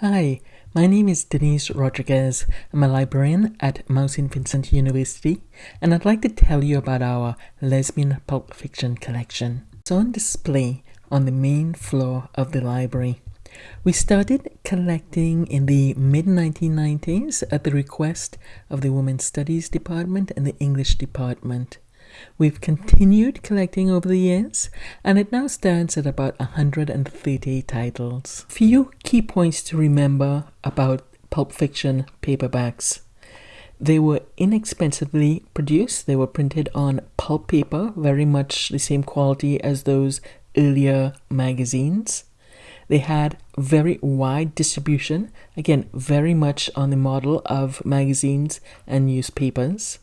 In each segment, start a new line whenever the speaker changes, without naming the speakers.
Hi, my name is Denise Rodriguez. I'm a librarian at Mount St. Vincent University, and I'd like to tell you about our lesbian pulp fiction collection. It's on display on the main floor of the library. We started collecting in the mid 1990s at the request of the Women's Studies Department and the English Department. We've continued collecting over the years, and it now stands at about 130 titles. Few key points to remember about Pulp Fiction paperbacks. They were inexpensively produced. They were printed on pulp paper, very much the same quality as those earlier magazines. They had very wide distribution, again, very much on the model of magazines and newspapers.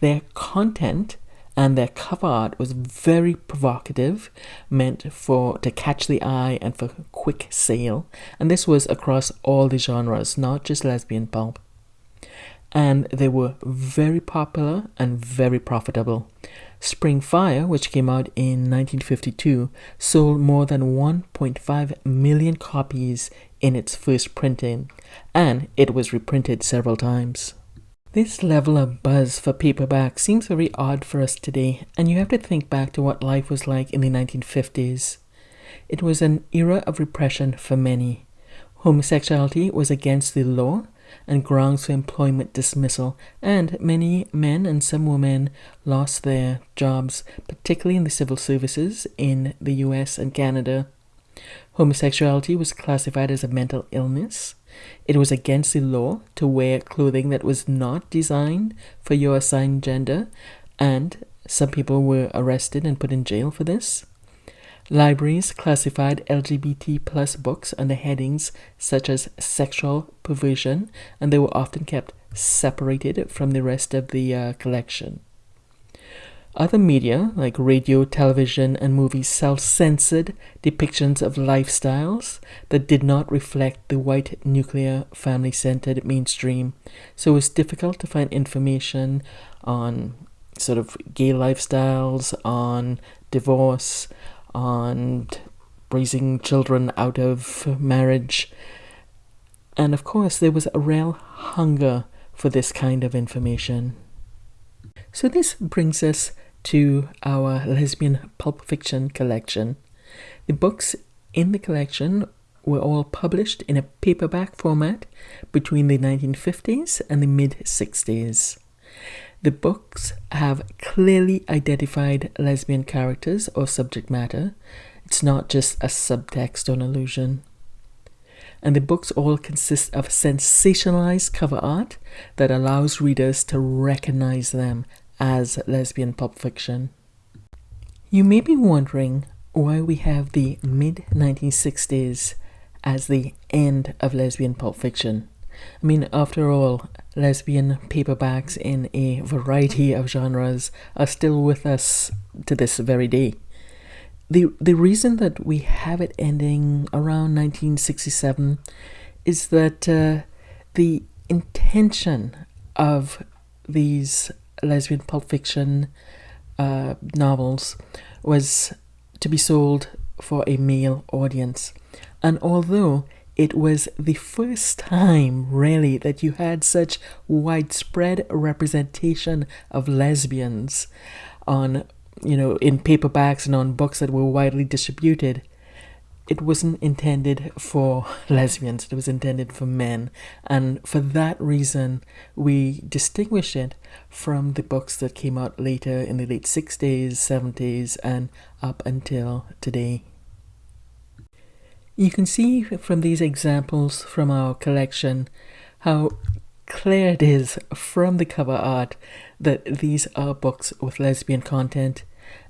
Their content and their cover art was very provocative, meant for to catch the eye and for quick sale. And this was across all the genres, not just lesbian pulp. And they were very popular and very profitable. Spring Fire, which came out in 1952, sold more than 1.5 million copies in its first printing, and it was reprinted several times. This level of buzz for paperback seems very odd for us today, and you have to think back to what life was like in the 1950s. It was an era of repression for many. Homosexuality was against the law and grounds for employment dismissal, and many men and some women lost their jobs, particularly in the civil services in the US and Canada. Homosexuality was classified as a mental illness. It was against the law to wear clothing that was not designed for your assigned gender, and some people were arrested and put in jail for this. Libraries classified LGBT plus books under headings such as sexual perversion, and they were often kept separated from the rest of the uh, collection. Other media, like radio, television, and movies, self censored depictions of lifestyles that did not reflect the white nuclear family centered mainstream. So it was difficult to find information on sort of gay lifestyles, on divorce, on raising children out of marriage. And of course, there was a real hunger for this kind of information. So, this brings us to our lesbian pulp fiction collection. The books in the collection were all published in a paperback format between the 1950s and the mid 60s. The books have clearly identified lesbian characters or subject matter. It's not just a subtext or an. And the books all consist of sensationalized cover art that allows readers to recognize them as lesbian pulp fiction. You may be wondering why we have the mid 1960s as the end of lesbian pulp fiction. I mean, after all, lesbian paperbacks in a variety of genres are still with us to this very day. The, the reason that we have it ending around 1967 is that uh, the intention of these lesbian pulp fiction uh, novels was to be sold for a male audience. And although it was the first time, really, that you had such widespread representation of lesbians on, you know, in paperbacks and on books that were widely distributed, it wasn't intended for lesbians, it was intended for men. And for that reason, we distinguish it from the books that came out later in the late 60s, 70s, and up until today. You can see from these examples from our collection how clear it is from the cover art that these are books with lesbian content.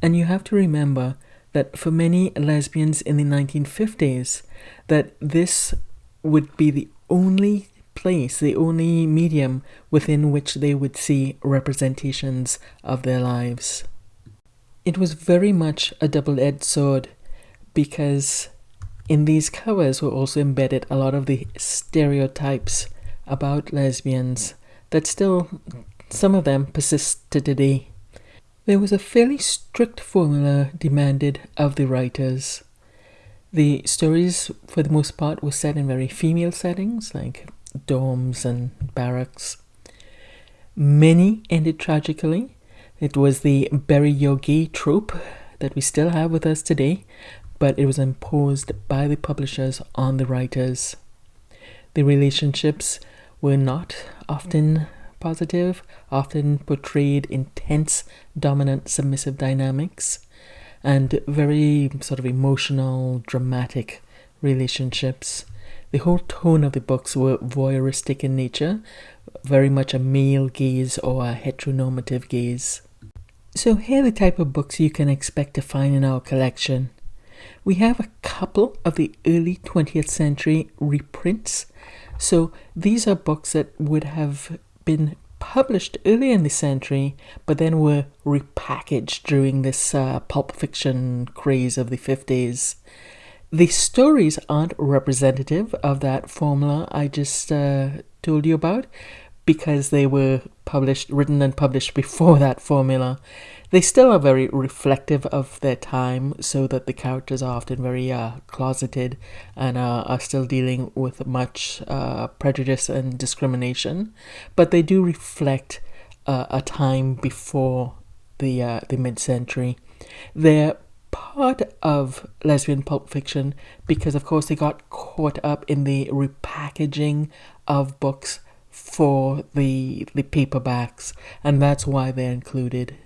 And you have to remember that for many lesbians in the 1950s, that this would be the only place, the only medium within which they would see representations of their lives. It was very much a double edged sword because in these covers were also embedded a lot of the stereotypes about lesbians that still, some of them persist to today. There was a fairly strict formula demanded of the writers. The stories, for the most part, were set in very female settings, like dorms and barracks. Many ended tragically. It was the bury your gay trope that we still have with us today, but it was imposed by the publishers on the writers. The relationships were not often positive, often portrayed intense, dominant, submissive dynamics, and very sort of emotional, dramatic relationships. The whole tone of the books were voyeuristic in nature, very much a male gaze or a heteronormative gaze. So here are the type of books you can expect to find in our collection. We have a couple of the early 20th century reprints. So these are books that would have been published early in the century, but then were repackaged during this uh, pulp fiction craze of the 50s. The stories aren't representative of that formula I just uh, told you about because they were published, written and published before that formula. They still are very reflective of their time, so that the characters are often very uh, closeted and uh, are still dealing with much uh, prejudice and discrimination. But they do reflect uh, a time before the uh, the mid century. They're part of lesbian pulp fiction because, of course, they got caught up in the repackaging of books for the the paperbacks, and that's why they're included.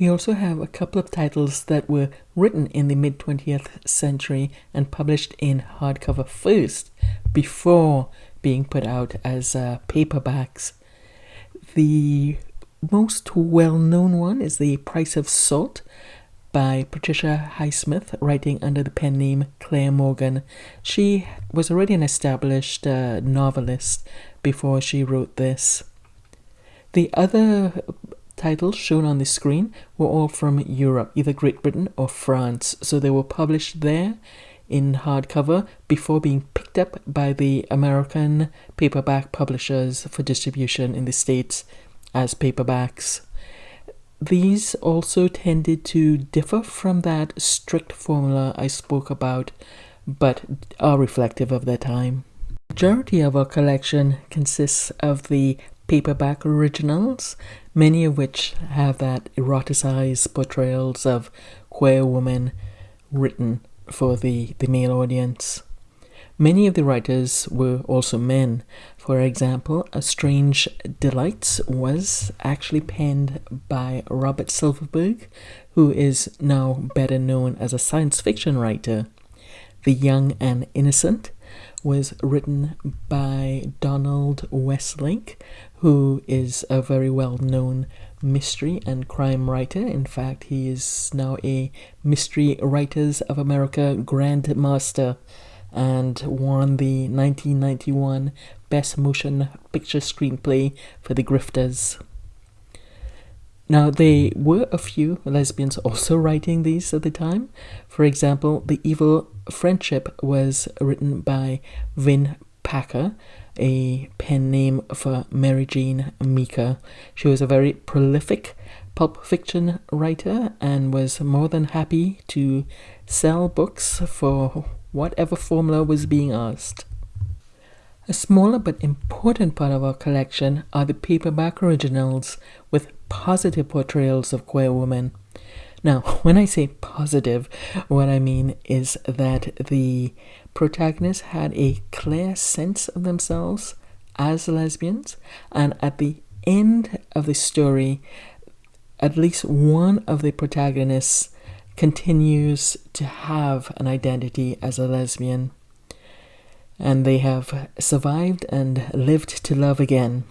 We also have a couple of titles that were written in the mid 20th century and published in hardcover first before being put out as uh, paperbacks. The most well known one is The Price of Salt, by Patricia Highsmith, writing under the pen name Claire Morgan. She was already an established uh, novelist before she wrote this. The other titles shown on the screen were all from Europe, either Great Britain or France, so they were published there in hardcover before being picked up by the American paperback publishers for distribution in the States as paperbacks. These also tended to differ from that strict formula I spoke about, but are reflective of their time. The majority of our collection consists of the paperback originals, many of which have that eroticized portrayals of queer women written for the, the male audience. Many of the writers were also men. For example, A Strange Delights was actually penned by Robert Silverberg, who is now better known as a science fiction writer. The Young and Innocent was written by Donald Westlake, who is a very well known mystery and crime writer. In fact, he is now a Mystery Writers of America Grand Master and won the 1991 Best Motion Picture Screenplay for The Grifters. Now, there were a few lesbians also writing these at the time. For example, The Evil Friendship was written by Vin Packer, a pen name for Mary Jane Meeker. She was a very prolific pulp fiction writer and was more than happy to sell books for whatever formula was being asked. A smaller but important part of our collection are the paperback originals with positive portrayals of queer women. Now, when I say positive, what I mean is that the protagonists had a clear sense of themselves as lesbians, and at the end of the story, at least one of the protagonists continues to have an identity as a lesbian. And they have survived and lived to love again.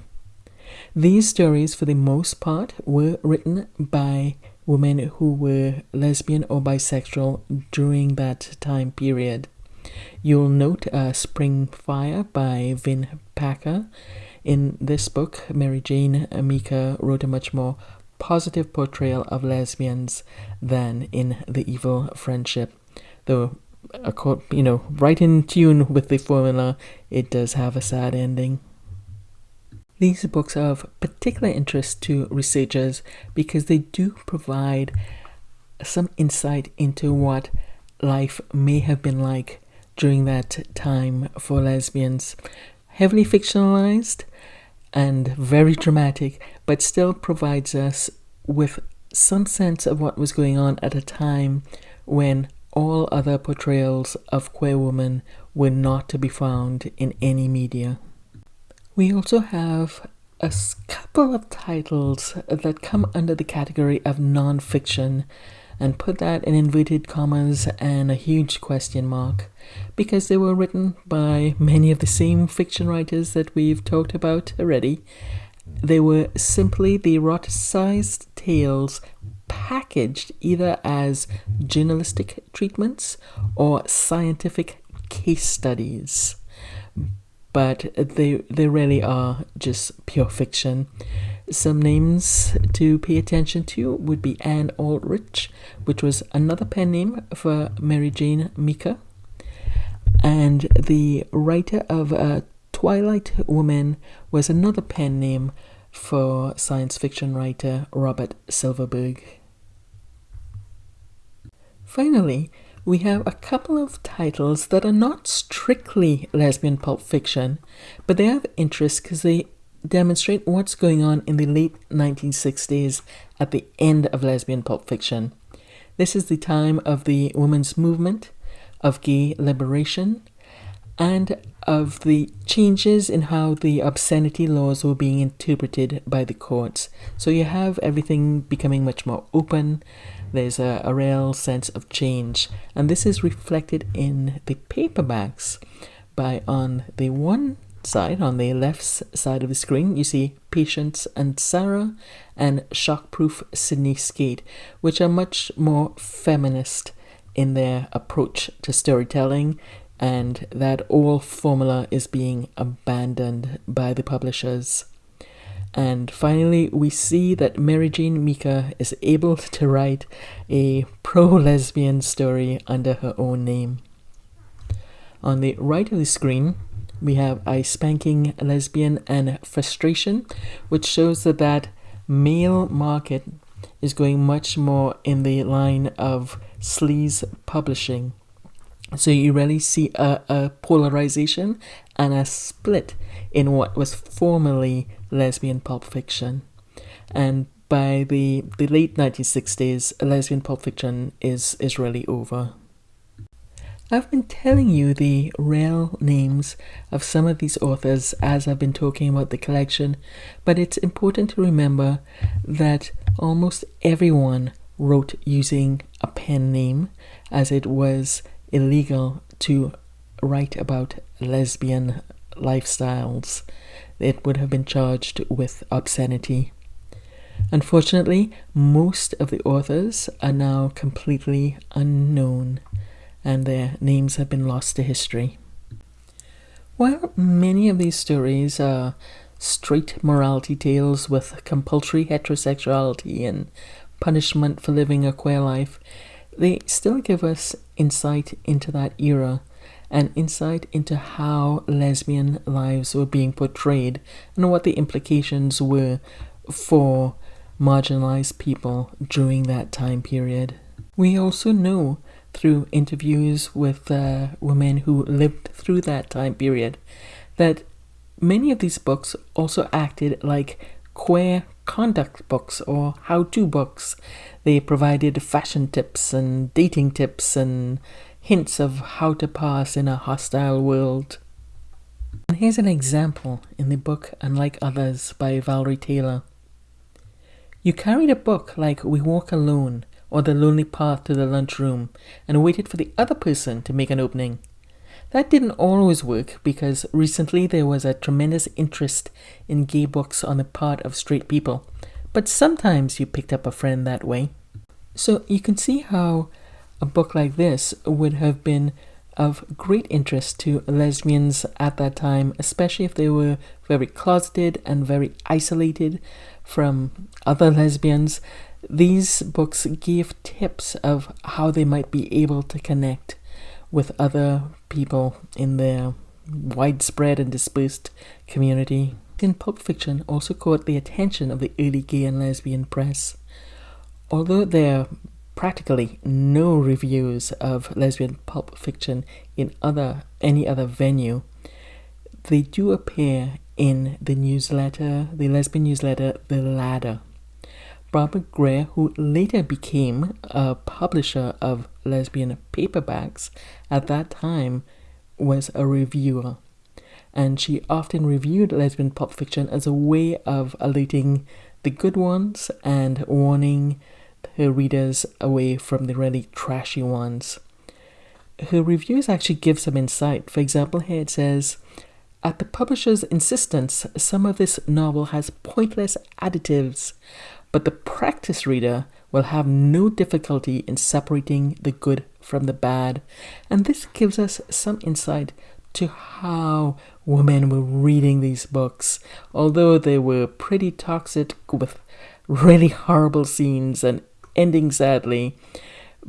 These stories, for the most part, were written by women who were lesbian or bisexual during that time period. You'll note uh, Spring Fire by Vin Packer. In this book, Mary Jane Meeker wrote a much more positive portrayal of lesbians than in The Evil Friendship. Though, you know, right in tune with the formula, it does have a sad ending. These books are of particular interest to researchers because they do provide some insight into what life may have been like during that time for lesbians. Heavily fictionalized and very dramatic, but still provides us with some sense of what was going on at a time when all other portrayals of queer women were not to be found in any media. We also have a couple of titles that come under the category of non-fiction and put that in inverted commas and a huge question mark because they were written by many of the same fiction writers that we've talked about already. They were simply the eroticized tales packaged either as journalistic treatments or scientific case studies. But they, they really are just pure fiction. Some names to pay attention to would be Anne Aldrich, which was another pen name for Mary Jane Meeker. And the writer of uh, Twilight Woman was another pen name for science fiction writer Robert Silverberg. Finally, we have a couple of titles that are not strictly lesbian pulp fiction, but they have interest because they demonstrate what's going on in the late 1960s at the end of lesbian pulp fiction. This is the time of the women's movement, of gay liberation, and of the changes in how the obscenity laws were being interpreted by the courts. So you have everything becoming much more open. There's a, a real sense of change, and this is reflected in the paperbacks by on the one side, on the left side of the screen, you see Patience and Sarah and Shockproof Sydney Skate, which are much more feminist in their approach to storytelling, and that old formula is being abandoned by the publishers. And finally, we see that Mary Jane Meeker is able to write a pro lesbian story under her own name. On the right of the screen, we have a spanking lesbian and frustration, which shows that that male market is going much more in the line of sleaze publishing. So you really see a, a polarization and a split in what was formerly lesbian pulp fiction. And by the, the late 1960s, lesbian pulp fiction is, is really over. I've been telling you the real names of some of these authors as I've been talking about the collection, but it's important to remember that almost everyone wrote using a pen name as it was illegal to write about lesbian lifestyles. It would have been charged with obscenity. Unfortunately, most of the authors are now completely unknown and their names have been lost to history. While many of these stories are straight morality tales with compulsory heterosexuality and punishment for living a queer life, they still give us insight into that era and insight into how lesbian lives were being portrayed and what the implications were for marginalized people during that time period. We also know through interviews with uh, women who lived through that time period that many of these books also acted like queer conduct books or how to books. They provided fashion tips and dating tips and hints of how to pass in a hostile world. And here's an example in the book Unlike Others by Valerie Taylor. You carried a book like We Walk Alone or the lonely path to the lunchroom and waited for the other person to make an opening. That didn't always work because recently there was a tremendous interest in gay books on the part of straight people, but sometimes you picked up a friend that way. So you can see how a book like this would have been of great interest to lesbians at that time, especially if they were very closeted and very isolated from other lesbians these books gave tips of how they might be able to connect with other people in their widespread and dispersed community. In Pulp Fiction also caught the attention of the early gay and lesbian press. Although their practically no reviews of lesbian pulp fiction in other any other venue. They do appear in the newsletter, the lesbian newsletter, The Ladder. Barbara Grier, who later became a publisher of lesbian paperbacks, at that time was a reviewer. And she often reviewed lesbian pulp fiction as a way of alerting the good ones and warning her readers away from the really trashy ones. Her reviews actually give some insight. For example, here it says, at the publisher's insistence, some of this novel has pointless additives, but the practice reader will have no difficulty in separating the good from the bad. And this gives us some insight to how women were reading these books, although they were pretty toxic with really horrible scenes and ending sadly.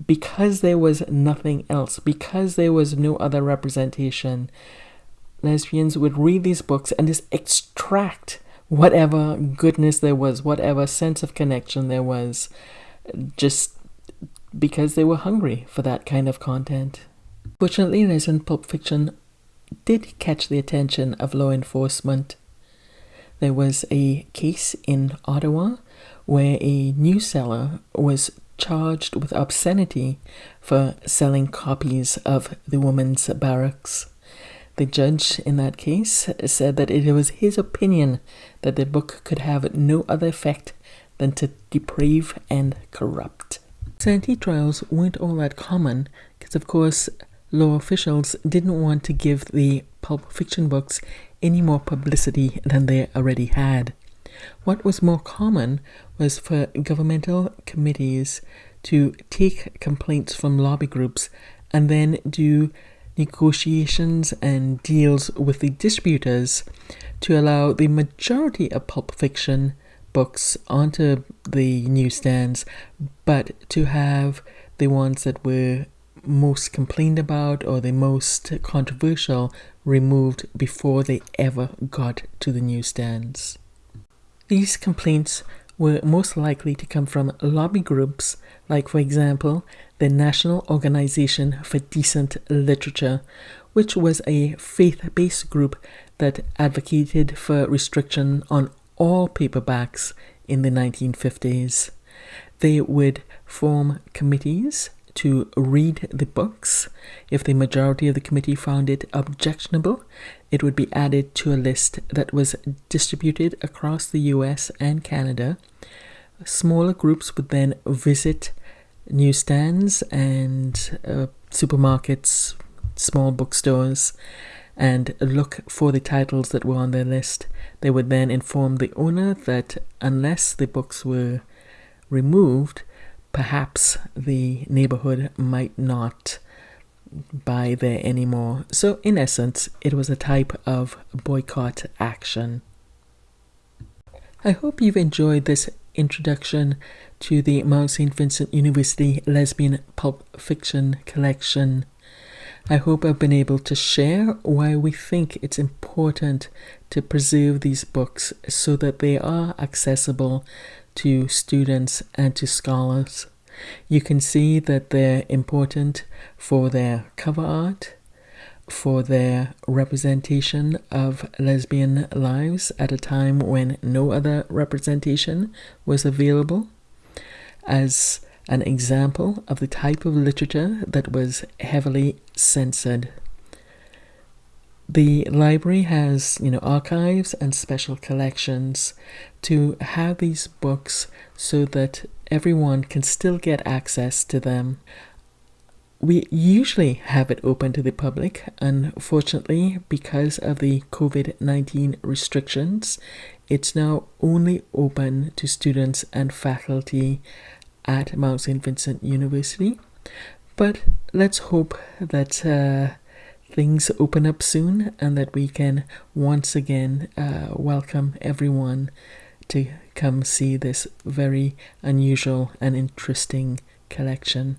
Because there was nothing else, because there was no other representation, lesbians would read these books and just extract whatever goodness there was, whatever sense of connection there was, just because they were hungry for that kind of content. Fortunately, lesbian pulp fiction did catch the attention of law enforcement. There was a case in Ottawa where a news seller was charged with obscenity for selling copies of The Woman's Barracks. The judge in that case said that it was his opinion that the book could have no other effect than to deprave and corrupt. Sanity trials weren't all that common because, of course, law officials didn't want to give the pulp fiction books any more publicity than they already had. What was more common was for governmental committees to take complaints from lobby groups and then do negotiations and deals with the distributors to allow the majority of pulp fiction books onto the newsstands, but to have the ones that were most complained about or the most controversial removed before they ever got to the newsstands. These complaints were most likely to come from lobby groups, like, for example, the National Organization for Decent Literature, which was a faith based group that advocated for restriction on all paperbacks in the 1950s. They would form committees to read the books. If the majority of the committee found it objectionable, it would be added to a list that was distributed across the US and Canada. Smaller groups would then visit newsstands and uh, supermarkets, small bookstores, and look for the titles that were on their list. They would then inform the owner that unless the books were removed, perhaps the neighborhood might not buy there anymore. So, in essence, it was a type of boycott action. I hope you've enjoyed this introduction to the Mount St. Vincent University Lesbian Pulp Fiction Collection. I hope I've been able to share why we think it's important to preserve these books so that they are accessible to students and to scholars. You can see that they're important for their cover art, for their representation of lesbian lives at a time when no other representation was available, as an example of the type of literature that was heavily censored. The library has, you know, archives and special collections to have these books so that everyone can still get access to them. We usually have it open to the public. Unfortunately, because of the COVID 19 restrictions, it's now only open to students and faculty at Mount St. Vincent University. But let's hope that uh, things open up soon and that we can once again uh, welcome everyone to come see this very unusual and interesting collection.